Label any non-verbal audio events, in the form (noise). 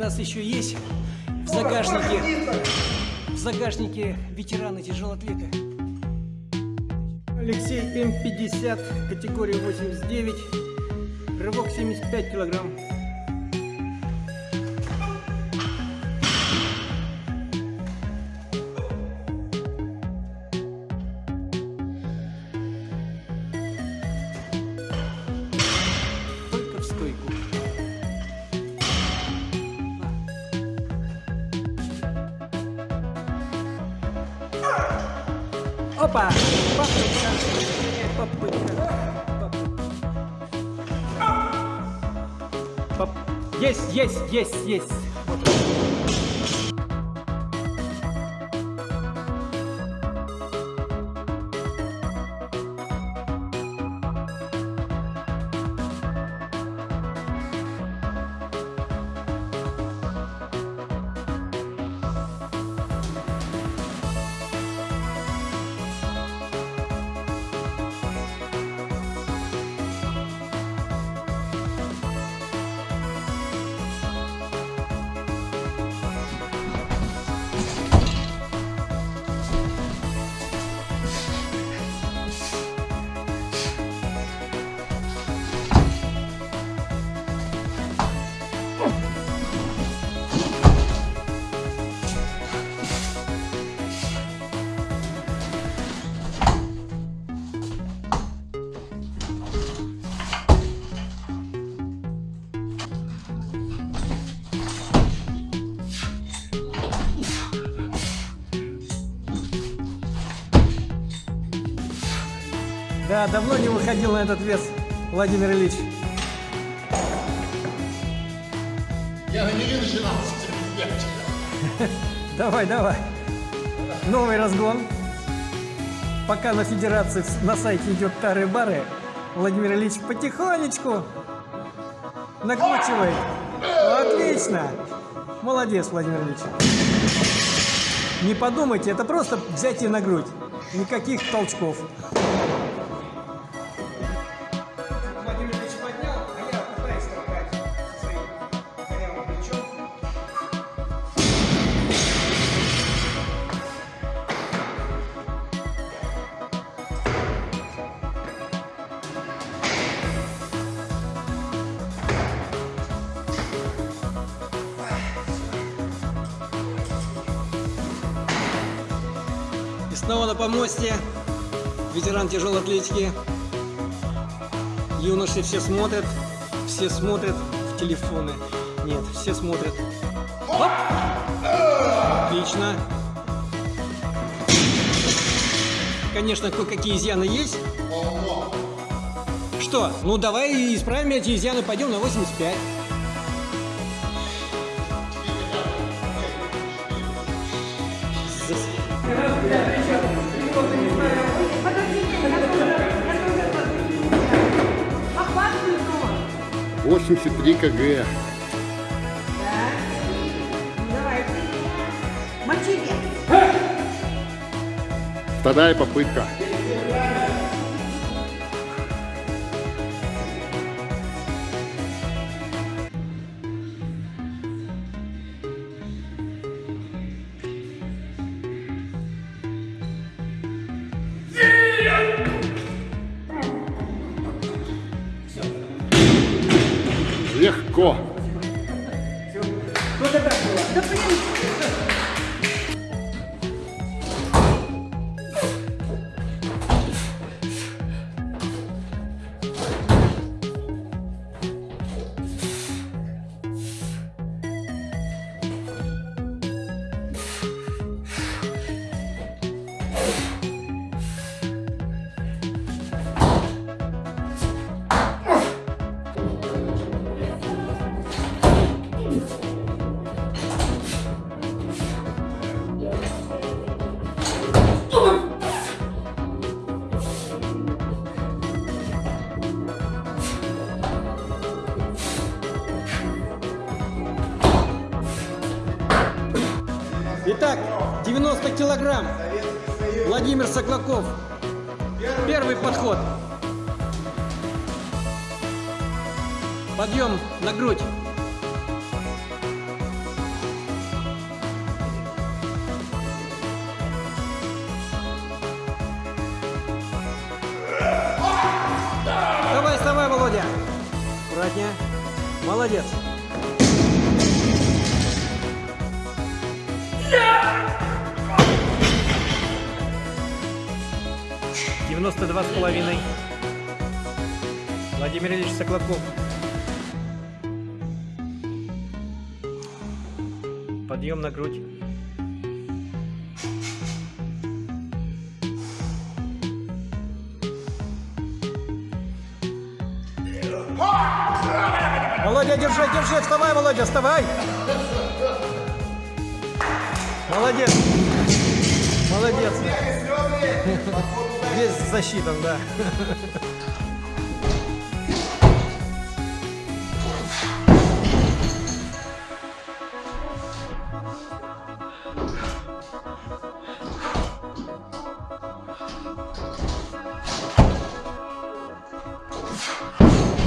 нас еще есть в загашнике, в загашнике ветераны тяжелоатлеты. Алексей М50, категория 89, рывок 75 килограмм. Опа! Попытка. Попытка. Поп- Есть, есть, есть, есть. Да, давно не выходил на этот вес, Владимир Ильич. Я не начинался девочка. (laughs) Давай, давай. Новый разгон. Пока на федерации на сайте идет тары-бары, Владимир Ильич потихонечку накручивает. Отлично. Молодец, Владимир Ильич. Не подумайте, это просто взятие на грудь. Никаких толчков. Снова на помосте ветеран тяжелой атлетики. Юноши все смотрят, все смотрят в телефоны. Нет, все смотрят. Оп! Отлично. Конечно, кое-какие изъяны есть. Что? Ну давай исправим эти изъяны, пойдем на 85. Охватываю 83 кг. Вторая попытка. Легко. Да блин. Итак, 90 килограмм. Владимир Соклаков. Первый подход. Подъем на грудь. Давай, вставай, Володя. Братня, молодец. Девяносто два с половиной. Владимир Ильич Соколовков. Подъем на грудь. Володя, держи, держи, вставай, Володя, вставай. Молодец. Молодец. Здесь защита, да. you